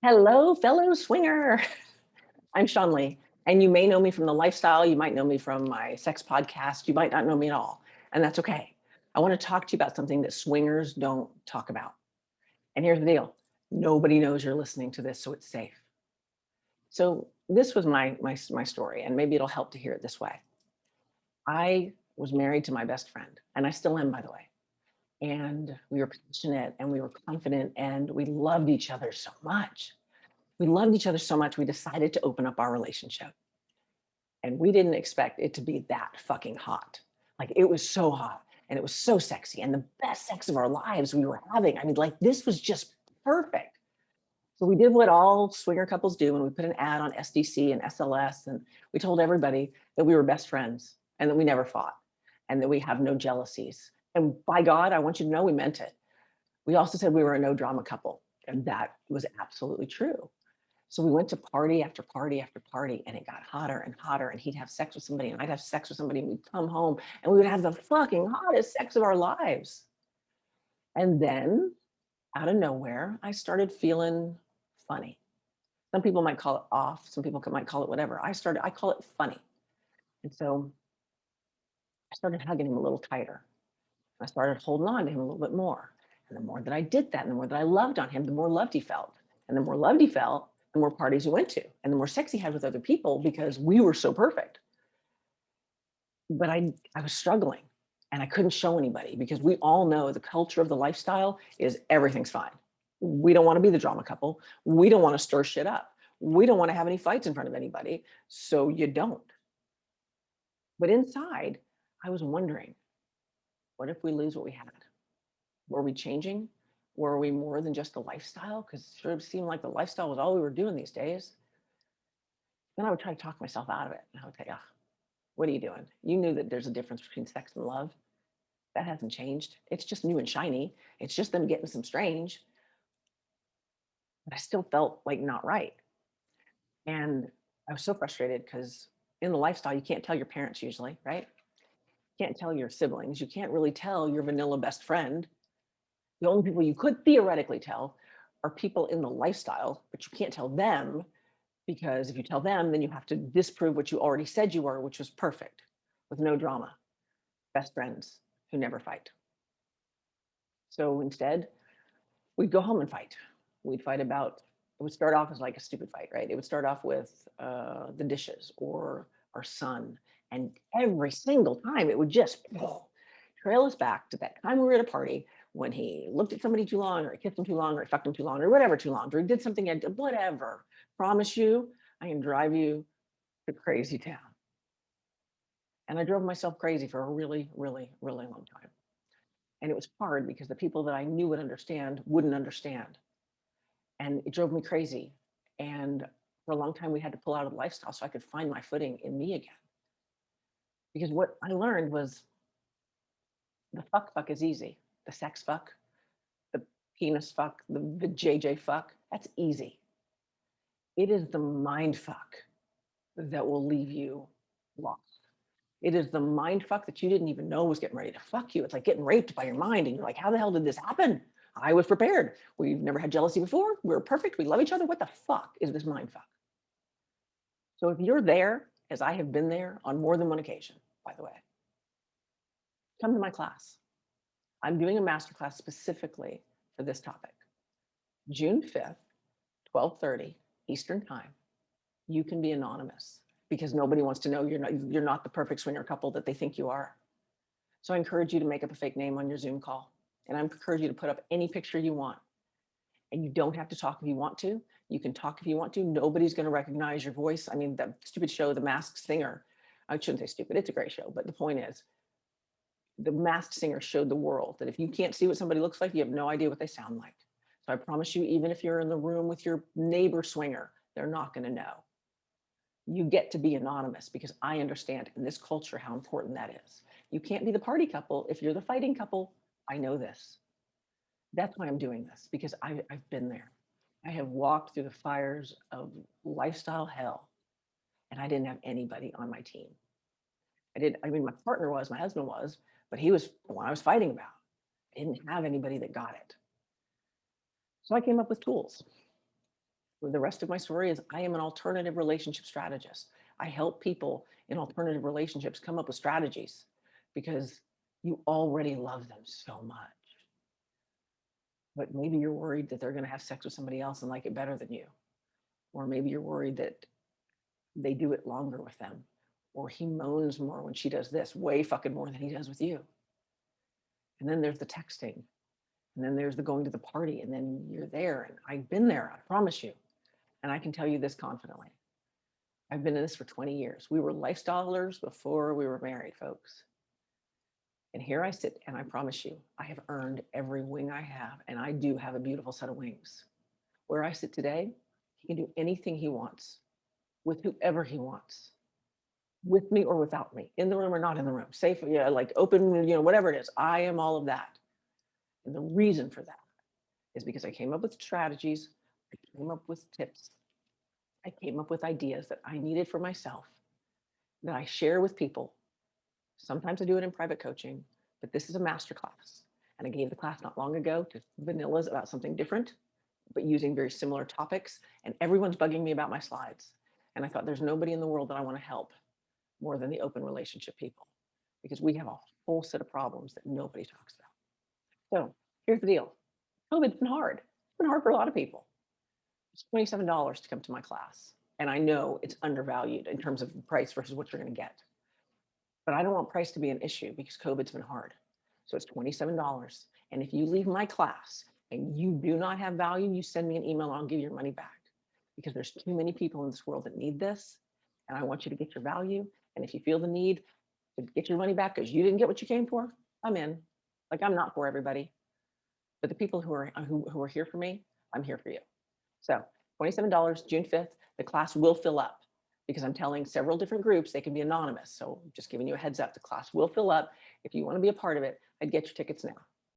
Hello, fellow swinger. I'm Sean Lee, and you may know me from the lifestyle. You might know me from my sex podcast. You might not know me at all, and that's okay. I want to talk to you about something that swingers don't talk about. And here's the deal. Nobody knows you're listening to this, so it's safe. So this was my, my, my story, and maybe it'll help to hear it this way. I was married to my best friend, and I still am, by the way and we were passionate and we were confident and we loved each other so much. We loved each other so much, we decided to open up our relationship. And we didn't expect it to be that fucking hot. Like it was so hot and it was so sexy and the best sex of our lives we were having. I mean, like this was just perfect. So we did what all swinger couples do and we put an ad on SDC and SLS and we told everybody that we were best friends and that we never fought and that we have no jealousies and by God, I want you to know we meant it. We also said we were a no drama couple, and that was absolutely true. So we went to party after party after party, and it got hotter and hotter. And he'd have sex with somebody, and I'd have sex with somebody, and we'd come home, and we would have the fucking hottest sex of our lives. And then, out of nowhere, I started feeling funny. Some people might call it off. Some people might call it whatever. I started, I call it funny. And so I started hugging him a little tighter. I started holding on to him a little bit more. And the more that I did that, and the more that I loved on him, the more loved he felt. And the more loved he felt, the more parties he went to, and the more sex he had with other people because we were so perfect. But I, I was struggling and I couldn't show anybody because we all know the culture of the lifestyle is everything's fine. We don't want to be the drama couple. We don't want to stir shit up. We don't want to have any fights in front of anybody. So you don't. But inside, I was wondering, what if we lose what we had? Were we changing? Were we more than just a lifestyle? Because it sort of seemed like the lifestyle was all we were doing these days. Then I would try to talk myself out of it. And I would say, ah, what are you doing? You knew that there's a difference between sex and love. That hasn't changed. It's just new and shiny. It's just them getting some strange. But I still felt like not right. And I was so frustrated because in the lifestyle, you can't tell your parents usually, right? Can't tell your siblings. You can't really tell your vanilla best friend. The only people you could theoretically tell are people in the lifestyle, but you can't tell them because if you tell them, then you have to disprove what you already said you were, which was perfect with no drama, best friends who never fight. So instead, we'd go home and fight. We'd fight about, it would start off as like a stupid fight, right? It would start off with uh, the dishes or our son and every single time it would just mm. trail us back to that time we were at a party when he looked at somebody too long or he kissed him too long or he fucked him too long or whatever too long or he did something, and whatever. Promise you, I can drive you to crazy town. And I drove myself crazy for a really, really, really long time. And it was hard because the people that I knew would understand wouldn't understand. And it drove me crazy. And for a long time, we had to pull out of the lifestyle so I could find my footing in me again because what I learned was the fuck fuck is easy. The sex fuck, the penis fuck, the, the JJ fuck, that's easy. It is the mind fuck that will leave you lost. It is the mind fuck that you didn't even know was getting ready to fuck you. It's like getting raped by your mind. And you're like, how the hell did this happen? I was prepared. We've never had jealousy before. We are perfect. We love each other. What the fuck is this mind fuck? So if you're there, as I have been there on more than one occasion, by the way. Come to my class. I'm doing a masterclass specifically for this topic. June 5th, 1230 Eastern time. You can be anonymous because nobody wants to know you're not, you're not the perfect swinger couple that they think you are. So I encourage you to make up a fake name on your Zoom call. And I encourage you to put up any picture you want. And you don't have to talk if you want to. You can talk if you want to. Nobody's going to recognize your voice. I mean, that stupid show, The Masked Singer, I shouldn't say stupid, it's a great show, but the point is, the masked singer showed the world that if you can't see what somebody looks like, you have no idea what they sound like. So I promise you, even if you're in the room with your neighbor swinger, they're not gonna know. You get to be anonymous because I understand in this culture how important that is. You can't be the party couple if you're the fighting couple. I know this. That's why I'm doing this because I, I've been there. I have walked through the fires of lifestyle hell and I didn't have anybody on my team. I did, I mean, my partner was, my husband was, but he was the one I was fighting about. I didn't have anybody that got it. So I came up with tools. The rest of my story is I am an alternative relationship strategist. I help people in alternative relationships come up with strategies because you already love them so much. But maybe you're worried that they're going to have sex with somebody else and like it better than you. Or maybe you're worried that they do it longer with them. Or he moans more when she does this, way fucking more than he does with you. And then there's the texting. And then there's the going to the party. And then you're there. And I've been there, I promise you. And I can tell you this confidently. I've been in this for 20 years. We were lifestylers before we were married, folks. And here I sit, and I promise you, I have earned every wing I have, and I do have a beautiful set of wings. Where I sit today, he can do anything he wants with whoever he wants, with me or without me, in the room or not in the room, safe, yeah, like open, you know, whatever it is. I am all of that. And the reason for that is because I came up with strategies, I came up with tips, I came up with ideas that I needed for myself that I share with people Sometimes I do it in private coaching, but this is a master class. And I gave the class not long ago to vanillas about something different, but using very similar topics. And everyone's bugging me about my slides. And I thought there's nobody in the world that I want to help more than the open relationship people, because we have a whole set of problems that nobody talks about. So here's the deal. COVID's been hard. It's been hard for a lot of people. It's $27 to come to my class. And I know it's undervalued in terms of price versus what you're going to get but I don't want price to be an issue because COVID's been hard. So it's $27. And if you leave my class and you do not have value, you send me an email, I'll give your money back because there's too many people in this world that need this. And I want you to get your value. And if you feel the need to get your money back because you didn't get what you came for, I'm in. Like I'm not for everybody, but the people who are uh, who, who are here for me, I'm here for you. So $27, June 5th, the class will fill up because I'm telling several different groups they can be anonymous. So just giving you a heads up, the class will fill up. If you want to be a part of it, I'd get your tickets now.